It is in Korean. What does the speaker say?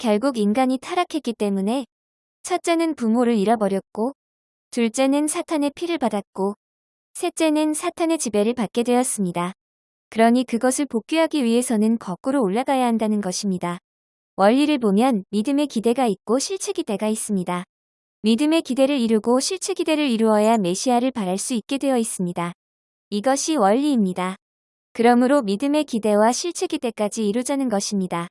결국 인간이 타락했기 때문에 첫째는 부모를 잃어버렸고 둘째는 사탄의 피를 받았고 셋째는 사탄의 지배를 받게 되었습니다. 그러니 그것을 복귀하기 위해서는 거꾸로 올라가야 한다는 것입니다. 원리를 보면 믿음의 기대가 있고 실체 기대가 있습니다. 믿음의 기대를 이루고 실체 기대를 이루어야 메시아를 바랄 수 있게 되어 있습니다. 이것이 원리입니다. 그러므로 믿음의 기대와 실체 기대까지 이루자는 것입니다.